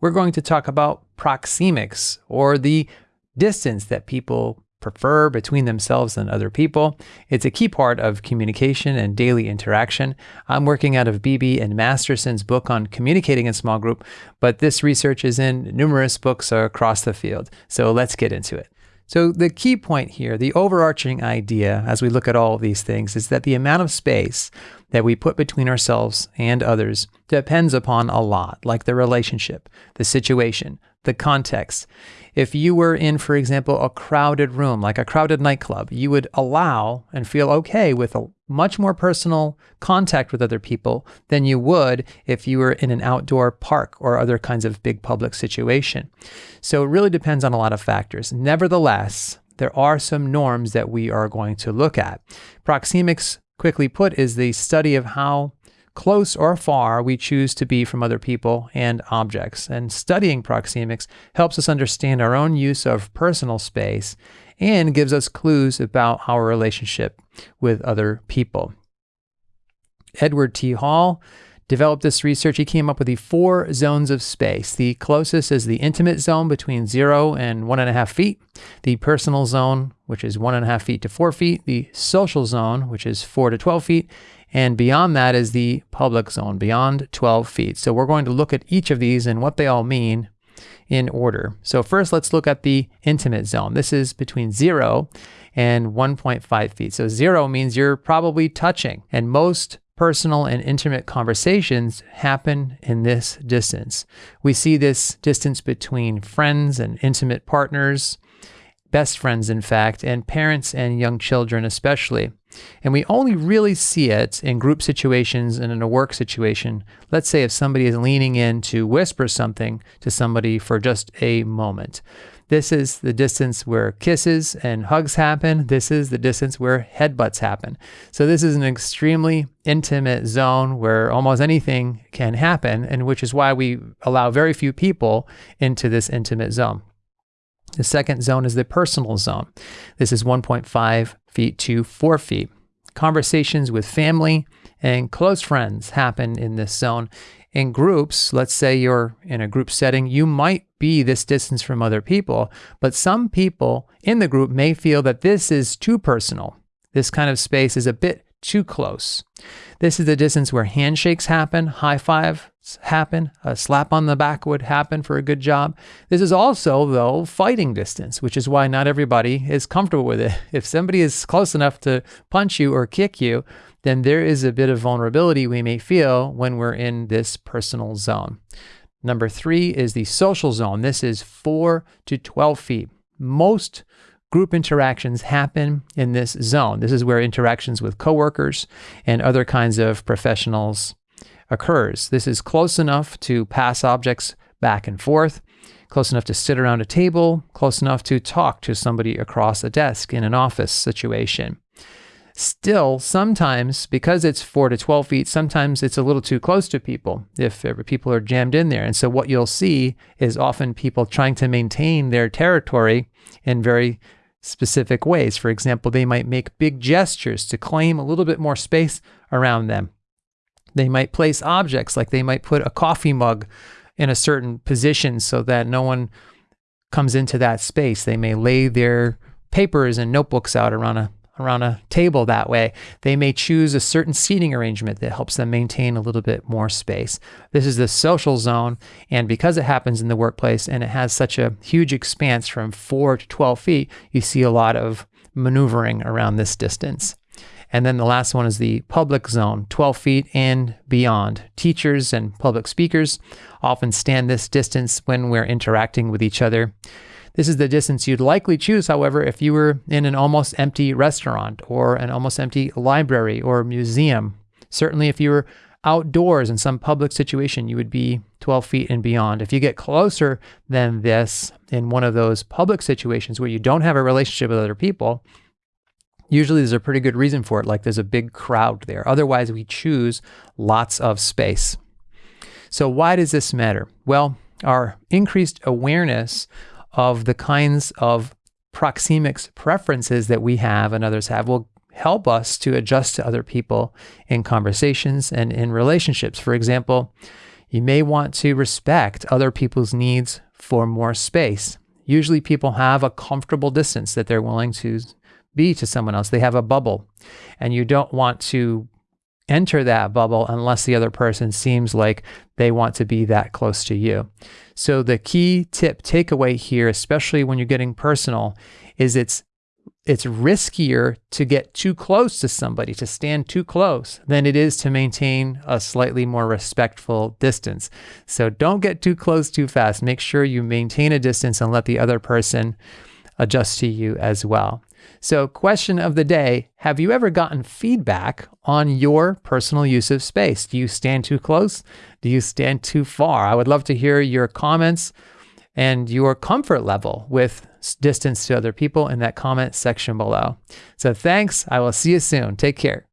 we're going to talk about proxemics or the distance that people prefer between themselves and other people. It's a key part of communication and daily interaction. I'm working out of Beebe and Masterson's book on communicating in small group, but this research is in numerous books across the field. So let's get into it. So the key point here, the overarching idea as we look at all of these things is that the amount of space that we put between ourselves and others depends upon a lot, like the relationship, the situation, the context. If you were in, for example, a crowded room, like a crowded nightclub, you would allow and feel okay with a much more personal contact with other people than you would if you were in an outdoor park or other kinds of big public situation. So it really depends on a lot of factors. Nevertheless, there are some norms that we are going to look at. Proxemics, quickly put, is the study of how close or far we choose to be from other people and objects. And studying proxemics helps us understand our own use of personal space and gives us clues about our relationship with other people. Edward T. Hall developed this research. He came up with the four zones of space. The closest is the intimate zone between zero and one and a half feet, the personal zone, which is one and a half feet to four feet, the social zone, which is four to 12 feet, and beyond that is the public zone, beyond 12 feet. So we're going to look at each of these and what they all mean in order. So first, let's look at the intimate zone. This is between 0 and 1.5 feet. So 0 means you're probably touching, and most personal and intimate conversations happen in this distance. We see this distance between friends and intimate partners, best friends, in fact, and parents and young children, especially. And we only really see it in group situations and in a work situation. Let's say if somebody is leaning in to whisper something to somebody for just a moment. This is the distance where kisses and hugs happen. This is the distance where headbutts happen. So this is an extremely intimate zone where almost anything can happen, and which is why we allow very few people into this intimate zone. The second zone is the personal zone. This is 1.5 feet to 4 feet. Conversations with family and close friends happen in this zone. In groups, let's say you're in a group setting, you might be this distance from other people, but some people in the group may feel that this is too personal. This kind of space is a bit too close. This is the distance where handshakes happen, high fives happen, a slap on the back would happen for a good job. This is also, though, fighting distance, which is why not everybody is comfortable with it. If somebody is close enough to punch you or kick you, then there is a bit of vulnerability we may feel when we're in this personal zone. Number three is the social zone. This is 4 to 12 feet. Most Group interactions happen in this zone. This is where interactions with coworkers and other kinds of professionals occurs. This is close enough to pass objects back and forth, close enough to sit around a table, close enough to talk to somebody across a desk in an office situation. Still, sometimes, because it's 4 to 12 feet, sometimes it's a little too close to people if people are jammed in there. And so, what you'll see is often people trying to maintain their territory in very specific ways. For example, they might make big gestures to claim a little bit more space around them. They might place objects like they might put a coffee mug in a certain position so that no one comes into that space. They may lay their papers and notebooks out around a around a table that way. They may choose a certain seating arrangement that helps them maintain a little bit more space. This is the social zone, and because it happens in the workplace and it has such a huge expanse from 4 to 12 feet, you see a lot of maneuvering around this distance. And then the last one is the public zone, 12 feet and beyond. Teachers and public speakers often stand this distance when we're interacting with each other. This is the distance you'd likely choose, however, if you were in an almost empty restaurant or an almost empty library or museum. Certainly, if you were outdoors in some public situation, you would be 12 feet and beyond. If you get closer than this in one of those public situations where you don't have a relationship with other people, usually there's a pretty good reason for it, like there's a big crowd there. Otherwise, we choose lots of space. So, why does this matter? Well, our increased awareness of the kinds of proxemics preferences that we have and others have will help us to adjust to other people in conversations and in relationships. For example, You may want to respect other people's needs for more space. Usually, people have a comfortable distance that they're willing to be to someone else. They have a bubble, and you don't want to enter that bubble unless the other person seems like they want to be that close to you. So, the key tip takeaway here, especially when you're getting personal, is it's it's riskier to get too close to somebody, to stand too close, than it is to maintain a slightly more respectful distance. So don't get too close too fast. Make sure you maintain a distance and let the other person adjust to you as well. So, question of the day Have you ever gotten feedback on your personal use of space? Do you stand too close? Do you stand too far? I would love to hear your comments and your comfort level with distance to other people in that comment section below. So thanks. I will see you soon. Take care.